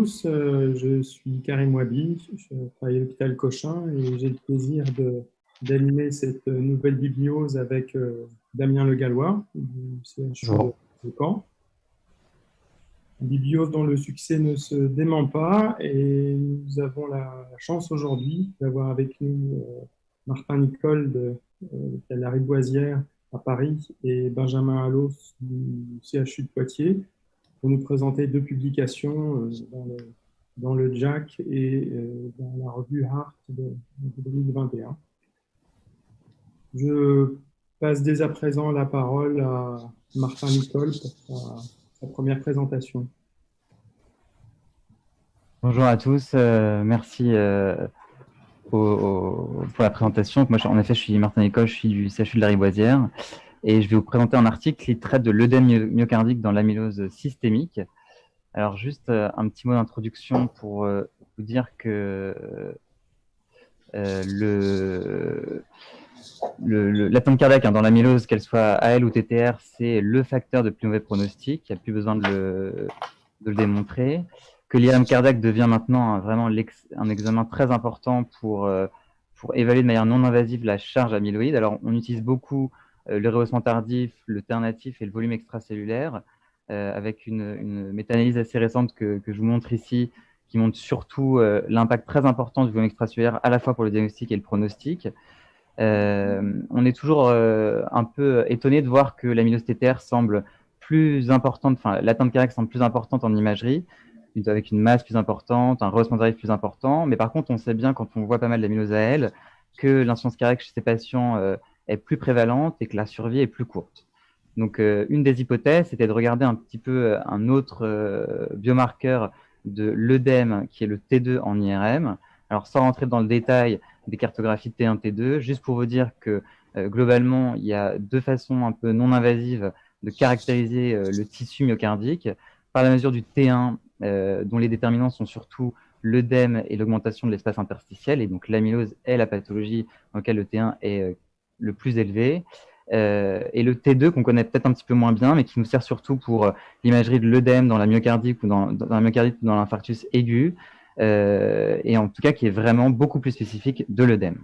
tous, euh, je suis Karim Wabi, je travaille à l'hôpital Cochin et j'ai le plaisir d'animer cette nouvelle bibliose avec euh, Damien Le Gallois. Du CHU de Caen. Une bibliose dont le succès ne se dément pas et nous avons la chance aujourd'hui d'avoir avec nous euh, Martin Nicole de, la Riboisière à Paris et Benjamin Allos du CHU de Poitiers pour nous présenter deux publications euh, dans, le, dans le Jack et euh, dans la revue Heart de, 2021. Je passe dès à présent la parole à Martin Nicole pour sa, première présentation. Bonjour à tous, euh, merci pour la présentation. Moi, en effet, je suis Martin Nicole, je suis du CHU de la Riboisière et je vais vous présenter un article qui traite de l'œdème myocardique dans l'amylose systémique. Alors, juste euh, un petit mot d'introduction pour euh, vous dire que euh, le, cardiaque hein, dans l'amylose, qu'elle soit AL ou TTR, c'est le facteur de plus mauvais pronostic. Il n'y a plus besoin de le, de le démontrer. Que l'IRM cardiaque devient maintenant vraiment un examen très important pour, pour évaluer de manière non invasive la charge amyloïde. Alors, on utilise beaucoup euh, le rehaussement tardif, le ternatif et le volume extracellulaire, euh, avec une, méta-analyse assez récente que, je vous montre ici, qui montre surtout euh, l'impact très important du volume extracellulaire à la fois pour le diagnostic et le pronostic. on est toujours un peu étonné de voir que l'amylose TTR semble plus importante, enfin l'atteinte cardiaque semble plus importante en imagerie, avec une masse plus importante, un rehaussement tardif plus important. Mais par contre, on sait bien quand on voit pas mal d'amylose AL que l'insuffisance cardiaque chez ces patients est plus prévalente et que la survie est plus courte. Donc, euh, une des hypothèses, c'était de regarder un petit peu euh, un autre euh, biomarqueur de l'œdème, qui est le T2 en IRM. Alors, sans rentrer dans le détail des cartographies T1, T2, juste pour vous dire que globalement, il y a deux façons un peu non invasives de caractériser le tissu myocardique. Par la mesure du T1, dont les déterminants sont surtout l'œdème et l'augmentation de l'espace interstitiel, et donc l'amylose est la pathologie dans laquelle le T1 est le plus élevé. Euh, et le T2 qu'on connaît peut-être un petit peu moins bien, mais qui nous sert surtout pour euh, l'imagerie de l'œdème dans la myocardie ou dans, la myocardite dans l'infarctus aigu, euh, et en tout cas qui est vraiment beaucoup plus spécifique de l'œdème.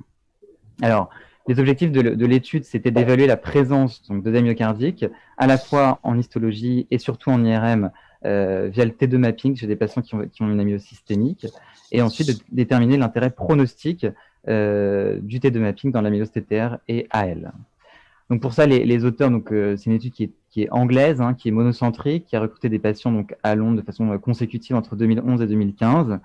Alors, les objectifs de, l'étude, c'était d'évaluer la présence d'œdème myocardique, à la fois en histologie et surtout en IRM, via le T2 mapping chez des patients qui ont, qui ont une amylose systémique, et ensuite de déterminer l'intérêt pronostique du T2 mapping dans l'amylose TTR et AL. Donc pour ça, les, auteurs, euh, c'est une étude qui est, anglaise, hein, qui est monocentrique, qui a recruté des patients donc à Londres de façon euh, consécutive entre 2011 et 2015.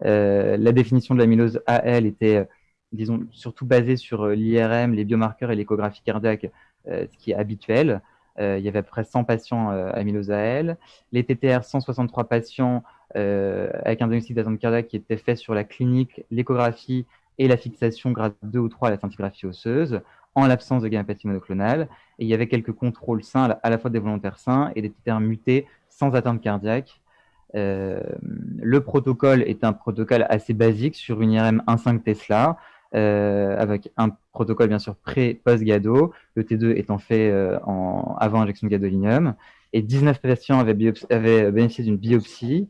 la définition de l'amylose AL était, disons, surtout basée sur l'IRM, les biomarqueurs et l'échographie cardiaque, ce qui est habituel. il y avait à peu près 100 patients amylose AL. Les TTR, 163 patients avec un diagnostic d'attente cardiaque qui était fait sur la clinique, l'échographie et la fixation grade 2 ou 3 à la scintigraphie osseuse, en l'absence de gamépathie monoclonale. Et il y avait quelques contrôles sains, à la fois des volontaires sains et des TTR mutés sans atteinte cardiaque. Euh, le protocole est un protocole assez basique sur une IRM 1.5 Tesla, euh, avec un protocole bien sûr pré-post-GADO, le T2 étant fait euh, en, avant injection de gadolinium. Et 19 patients avaient bénéficié d'une biopsie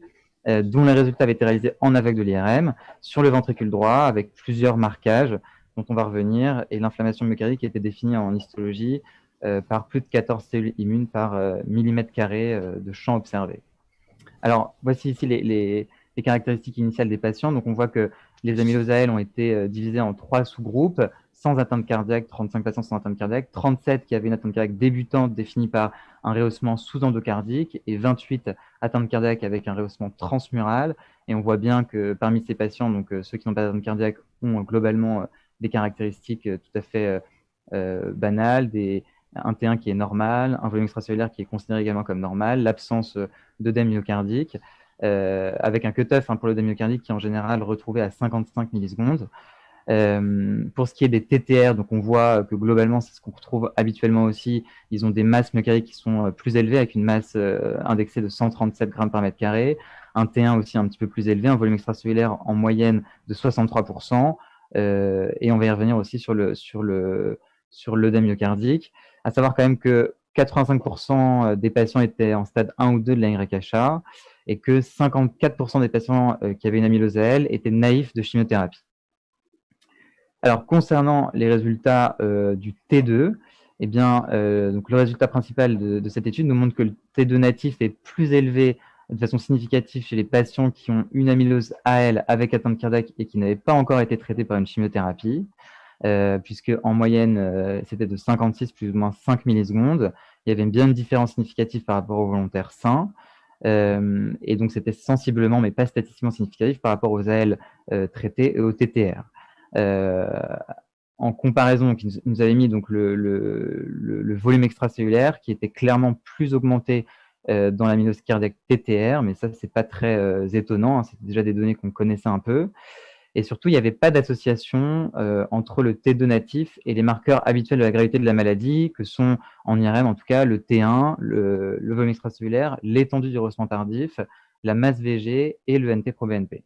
euh, dont les résultats avaient été réalisés en aveugle de l'IRM sur le ventricule droit avec plusieurs marquages dont on va revenir et l'inflammation myocardique était définie en histologie euh, par plus de 14 cellules immunes par euh, millimètre carré de champ observé. Alors, voici ici les, caractéristiques initiales des patients. Donc, on voit que les amyloses AL ont été divisés en trois sous-groupes sans atteinte cardiaque, 35 patients sans atteinte cardiaque, 37 qui avaient une atteinte cardiaque débutante définie par un rehaussement sous-endocardique et 28 atteintes cardiaques avec un rehaussement transmural. Et on voit bien que parmi ces patients, euh, ceux qui n'ont pas d'atteinte cardiaque ont globalement euh, des caractéristiques euh, tout à fait banales, un T1 qui est normal, un volume extracellulaire qui est considéré également comme normal, l'absence d'œdème myocardique, avec un cutoff hein, pour l'œdème myocardique qui est en général retrouvé à 55 millisecondes. Euh, pour ce qui est des TTR, donc on voit que globalement, c'est ce qu'on retrouve habituellement aussi. Ils ont des masses myocardiques qui sont euh, plus élevées, avec une masse euh, indexée de 137 grammes par mètre carré. Un T1 aussi un petit peu plus élevé, un volume extracellulaire en moyenne de 63%. et on va y revenir aussi sur le sur le sur l'œdème myocardique. À savoir quand même que 85% des patients étaient en stade 1 ou 2 de la NYHA et que 54% des patients qui avaient une amylose étaient naïfs de chimiothérapie. Alors, concernant les résultats du T2, eh bien, donc le résultat principal de, cette étude nous montre que le T2 natif est plus élevé de façon significative chez les patients qui ont une amylose AL avec atteinte cardiaque et qui n'avaient pas encore été traités par une chimiothérapie, euh, puisque en moyenne, euh, c'était de 56 plus ou moins 5 millisecondes. Il y avait bien une différence significative par rapport aux volontaires sains. Euh, et donc, c'était sensiblement, mais pas statistiquement significatif par rapport aux AL traités et aux TTR. En comparaison, qui nous avait mis donc le, volume extracellulaire qui était clairement plus augmenté euh, dans la TTR, mais ça, c'est pas très euh, étonnant, hein, c'est déjà des données qu'on connaissait un peu. Et surtout, il n'y avait pas d'association euh, entre le T2 natif et les marqueurs habituels de la gravité de la maladie, que sont en IRM en tout cas le T1, le, volume extracellulaire, l'étendue du rehaussement tardif, la masse VG et le NT-proBNP.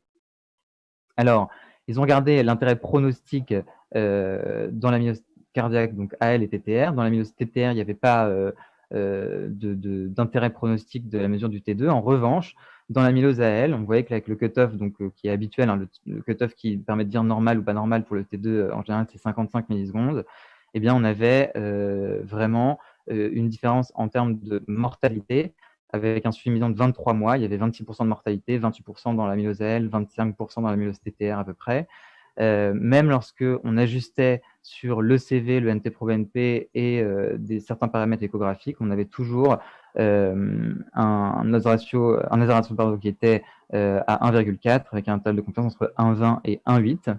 Alors, ils ont regardé l'intérêt pronostique dans la cardiaque, donc AL et TTR. Dans la TTR, il n'y avait pas euh, d'intérêt pronostic de la mesure du T2. En revanche, dans l'amylose AL, on voyait qu'avec le cutoff euh, qui est habituel, hein, le, cutoff qui permet de dire normal ou pas normal pour le T2, euh, en général, c'est 55 millisecondes, eh bien, on avait vraiment une différence en termes de mortalité avec un suivi de 23 mois. Il y avait 26% de mortalité, 28% dans l'amylose AL, 25% dans l'amylose TTR à peu près. Euh, même lorsque on ajustait sur l'ECV, le NT-proBNP et euh, des, certains paramètres échographiques, on avait toujours euh, un, un ratio, un ratio qui était à 1,4 avec un intervalle de confiance entre 1,20 et 1,8.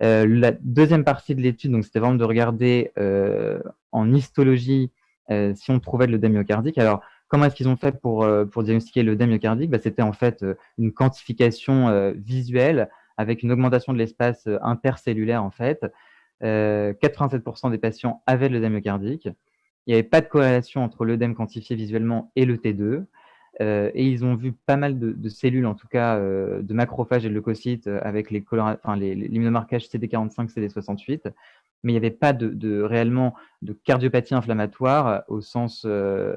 la deuxième partie de l'étude, donc c'était vraiment de regarder en histologie si on trouvait le myocardique. Alors, comment est-ce qu'ils ont fait pour, pour diagnostiquer le myocardique bah, C'était en fait une quantification visuelle avec une augmentation de l'espace euh, intercellulaire en fait. 87% euh, des patients avaient de l'œdème myocardique. Il n'y avait pas de corrélation entre l'œdème quantifié visuellement et le T2. Euh, et ils ont vu pas mal de, cellules, en tout cas de macrophages et de leucocytes, avec les, enfin, l'immunomarquage CD45, CD68, mais il n'y avait pas de, réellement de cardiopathie inflammatoire au sens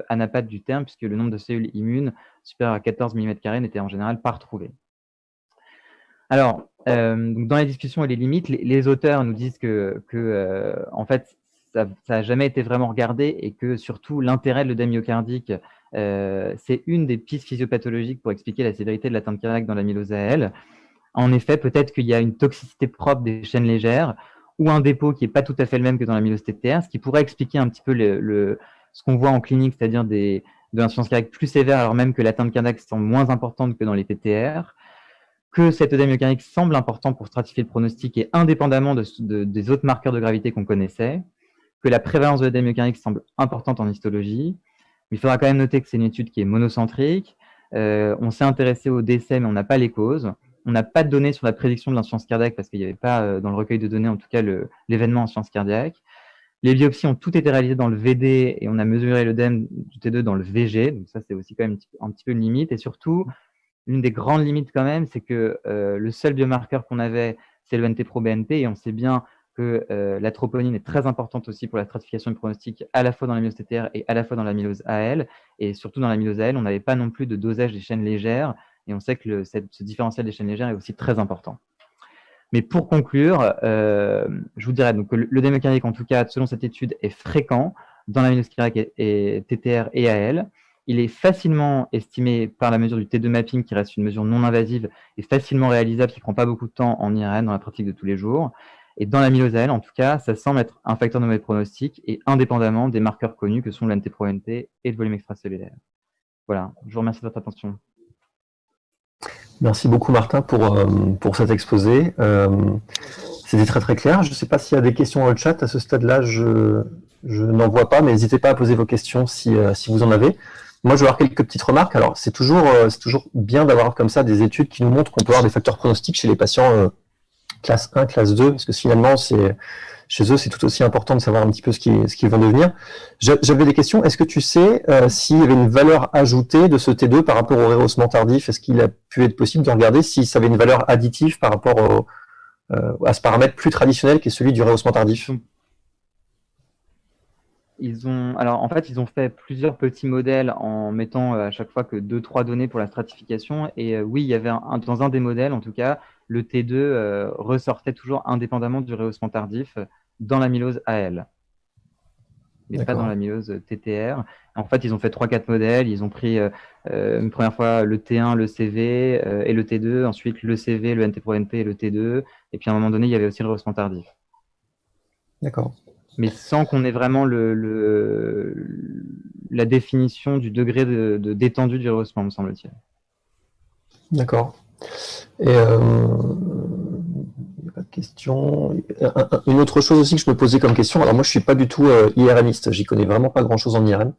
anapathe du terme, puisque le nombre de cellules immunes supérieur à 14 mm n'était en général pas retrouvé. Alors, euh, dans les discussions et les limites, les, auteurs nous disent que, euh, en fait, ça n'a jamais été vraiment regardé et que surtout l'intérêt de l'œdème euh, c'est une des pistes physiopathologiques pour expliquer la sévérité de l'atteinte cardiaque dans l'amylose AL. En effet, peut-être qu'il y a une toxicité propre des chaînes légères ou un dépôt qui n'est pas tout à fait le même que dans l'amylose TTR, ce qui pourrait expliquer un petit peu ce qu'on voit en clinique, c'est-à-dire de l'insuffisance cardiaque plus sévère alors même que l'atteinte cardiaque semble moins importante que dans les TTR que cet œdème myocardique semble important pour stratifier le pronostic et indépendamment des autres marqueurs de gravité qu'on connaissait, que la prévalence de l'œdème myocardique semble importante en histologie. Mais il faudra quand même noter que c'est une étude qui est monocentrique. Euh, on s'est intéressé au décès, mais on n'a pas les causes. On n'a pas de données sur la prédiction de l'insuffisance cardiaque parce qu'il n'y avait pas euh, dans le recueil de données, en tout cas, l'événement en sciences cardiaque. Les biopsies ont toutes été réalisées dans le VD et on a mesuré l'œdème du T2 dans le VG. Donc ça, c'est aussi quand même un petit peu une limite. Et surtout, l'une des grandes limites quand même, c'est que euh, le seul biomarqueur qu'on avait, c'est le NT-proBNP, et on sait bien que euh, la troponine est très importante aussi pour la stratification du pronostic, à la fois dans l'amylose TTR et à la fois dans l'amylose AL. Et surtout dans l'amylose AL, on n'avait pas non plus de dosage des chaînes légères, et on sait que ce différentiel des chaînes légères est aussi très important. Mais pour conclure, euh, je vous dirais que le, le en tout cas, selon cette étude, est fréquent dans l'amylose cardiaque et TTR et AL. Il est facilement estimé par la mesure du T2 mapping, qui reste une mesure non invasive et facilement réalisable, qui ne prend pas beaucoup de temps en IRN dans la pratique de tous les jours. Et dans la myosale, en tout cas, ça semble être un facteur de mauvais pronostic et indépendamment des marqueurs connus que sont l'NT-proNT et le volume extracellulaire. Voilà, je vous remercie de votre attention. Merci beaucoup Martin pour, euh, pour cet exposé. Euh, c'était très très clair. Je ne sais pas s'il y a des questions dans le chat. À ce stade-là, je, je n'en vois pas, mais n'hésitez pas à poser vos questions si, euh, si vous en avez. Moi, je vais avoir quelques petites remarques. Alors, c'est toujours, toujours bien d'avoir comme ça des études qui nous montrent qu'on peut avoir des facteurs pronostiques chez les patients classe 1, classe 2, parce que finalement, c'est chez eux, c'est tout aussi important de savoir un petit peu ce qu'ils ce vont devenir. J'avais des questions. Est-ce que tu sais euh, s'il y avait une valeur ajoutée de ce T2 par rapport au rehaussement tardif? Est-ce qu'il a pu être possible de regarder si ça avait une valeur additive par rapport au, à ce paramètre plus traditionnel qui est celui du rehaussement tardif? Ils ont, alors en fait, ils ont fait plusieurs petits modèles en mettant à chaque fois que deux, trois données pour la stratification. Et oui, il y avait dans un des modèles, en tout cas, le T2 ressortait toujours indépendamment du rehaussement tardif dans l'amylose AL mais pas dans l'amylose TTR. En fait, ils ont fait 3-4 modèles. Ils ont pris euh, euh, une première fois le T1, le CV euh, et le T2. Ensuite, le CV, le NT pro NP et le T2. Et puis, à un moment donné, il y avait aussi le rehaussement tardif. D'accord. Mais sans qu'on ait vraiment la définition du degré de, détendu du rehaussement, me semble-t-il. D'accord. Et question. Une autre chose aussi que je me posais comme question, alors moi je suis pas du tout euh, IRMiste, j'y connais vraiment pas grand chose en IRM.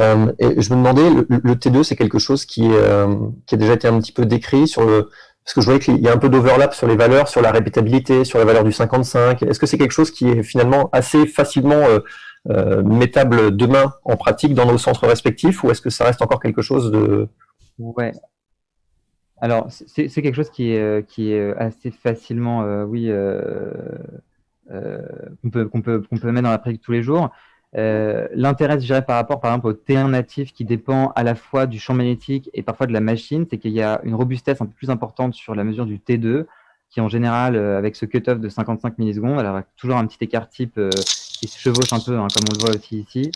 Euh, et je me demandais, le, T2 c'est quelque chose qui, euh, qui a déjà été un petit peu décrit sur le, parce que je voyais qu'il y a un peu d'overlap sur les valeurs, sur la répétabilité, sur la valeur du 55. Est-ce que c'est quelque chose qui est finalement assez facilement euh, mettable demain en pratique dans nos centres respectifs ou est-ce que ça reste encore quelque chose de... Ouais, alors, c'est quelque chose qui est, euh, euh, assez facilement, euh, oui, qu'on peut, mettre dans la pratique tous les jours. L'intérêt, je dirais, par rapport, par exemple, au T1 natif qui dépend à la fois du champ magnétique et parfois de la machine, c'est qu'il y a une robustesse un peu plus importante sur la mesure du T2, qui en général, avec ce cutoff de 55 millisecondes, alors toujours un petit écart type qui se chevauche un peu, hein, comme on le voit aussi ici.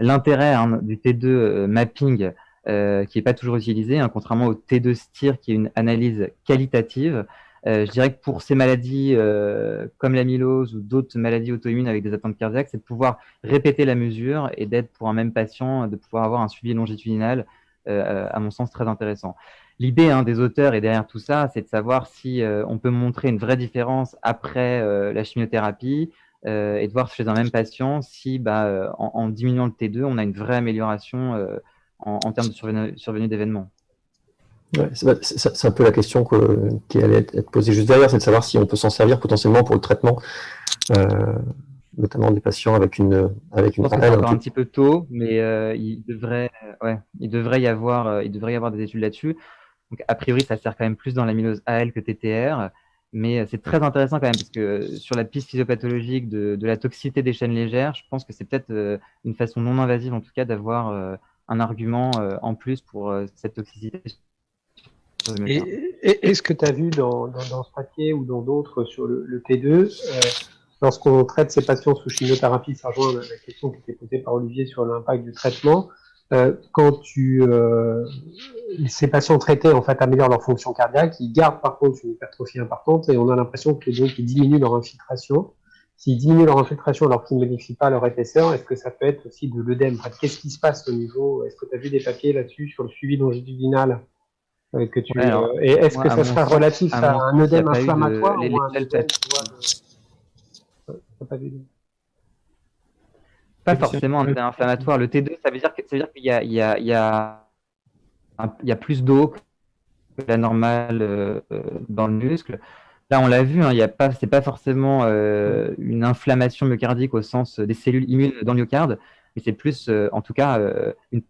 L'intérêt hein, du T2 mapping, euh, qui n'est pas toujours utilisé, hein, contrairement au T2 STIR qui est une analyse qualitative. Euh, je dirais que pour ces maladies euh, comme l'amylose ou d'autres maladies auto-immunes avec des attentes cardiaques, c'est de pouvoir répéter la mesure et d'être pour un même patient, de pouvoir avoir un suivi longitudinal, à mon sens très intéressant. L'idée hein, des auteurs et derrière tout ça, c'est de savoir si on peut montrer une vraie différence après la chimiothérapie et de voir chez un même patient si bah, en, en, diminuant le T2, on a une vraie amélioration en, termes de survenue, d'événements. C'est un peu la question qui allait être posée juste derrière, c'est de savoir si on peut s'en servir potentiellement pour le traitement, euh, notamment des patients avec une avec une. Je pense encore un, petit peu tôt, mais euh, il devrait, ouais, il devrait y avoir, euh, il devrait y avoir des études là-dessus. Donc a priori, ça sert quand même plus dans l'amylose AL que TTR, mais c'est très intéressant quand même parce que sur la piste physiopathologique de, de la toxicité des chaînes légères, je pense que c'est peut-être une façon non invasive en tout cas d'avoir un argument euh, en plus pour euh, cette toxicité. Est-ce que tu as vu dans, ce papier ou dans d'autres sur le, T2, euh, lorsqu'on traite ces patients sous chimiothérapie, ça rejoint la question qui était posée par Olivier sur l'impact du traitement, quand tu, ces patients traités en fait améliorent leur fonction cardiaque, ils gardent par contre une hypertrophie importante et on a l'impression que donc ils diminuent leur infiltration. S'ils diminuent leur infiltration alors qu'ils ne modifient pas leur épaisseur, est-ce que ça peut être aussi de l'œdème? Qu'est-ce qui se passe au niveau Est-ce que tu as vu des papiers là-dessus sur le suivi longitudinal? euh, que tu, euh, Et est-ce que ça sera relatif à, un œdème inflammatoire ou un œdème, Pas forcément un œdème inflammatoire. Le T2, ça veut dire qu'il y, a, il y, a, il y, a, il y a plus d'eau que la normale euh, dans le muscle. Là, on l'a vu, hein, ce c'est pas forcément euh, une inflammation myocardique au sens des cellules immunes dans le myocarde, mais c'est plus, euh, en tout cas, euh, une,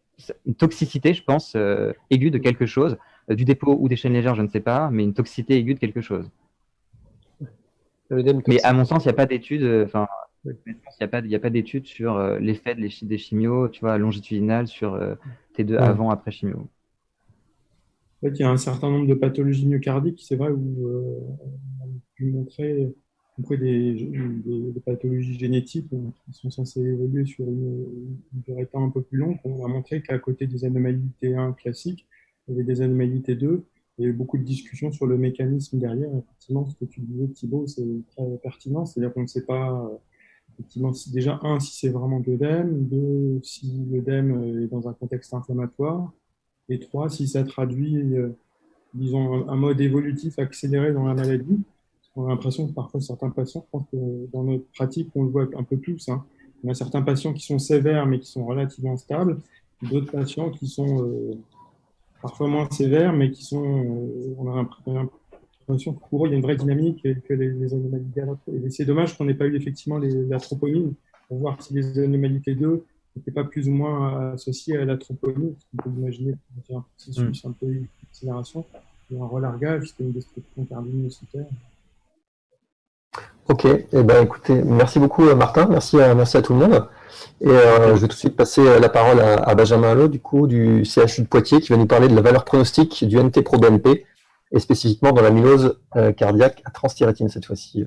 toxicité, je pense, aiguë de quelque chose, du dépôt ou des chaînes légères, je ne sais pas, mais une toxicité aiguë de quelque chose. Mais à mon sens, il n'y a pas d'études, enfin, il n'y a pas, d'études sur l'effet des chimios, tu vois, longitudinal sur T2 avant, après chimio il y a un certain nombre de pathologies myocardiques, c'est vrai, où euh, on a pu montrer, des, pathologies génétiques qui sont censées évoluer sur une, durée de temps un peu plus longue. On a montré qu'à côté des anomalies T1 classiques, il y avait des anomalies T2. Il y a eu beaucoup de discussions sur le mécanisme derrière. Effectivement, ce que tu disais, Thibault, c'est très pertinent. C'est-à-dire qu'on ne sait pas, effectivement, déjà, un, si c'est vraiment de l'œdème, deux, si l'œdème est dans un contexte inflammatoire, et trois, si ça traduit, euh, disons, un, mode évolutif accéléré dans la maladie. On a l'impression que parfois certains patients, je pense que dans notre pratique, on le voit un peu plus. Hein. On a certains patients qui sont sévères mais qui sont relativement stables, d'autres patients qui sont euh, parfois moins sévères mais qui sont, euh, on a l'impression que pour eux, il y a une vraie dynamique et que les, les anomalies Et c'est dommage qu'on n'ait pas eu effectivement les, la troponine pour voir si les anomalies 2 n'était pas plus ou moins associé à la troponine, on peut imaginer un processus mm. un peu d'accélération, et un relargage, c'était une destruction cardio-myocytaire. Ok, eh ben, écoutez, merci beaucoup Martin, merci à, merci à tout le monde. Et je vais tout de suite passer la parole à, Benjamin Allot, du coup, du CHU de Poitiers, qui va nous parler de la valeur pronostique du NT-proBNP, et spécifiquement dans la mylose cardiaque à transthyrétine cette fois-ci.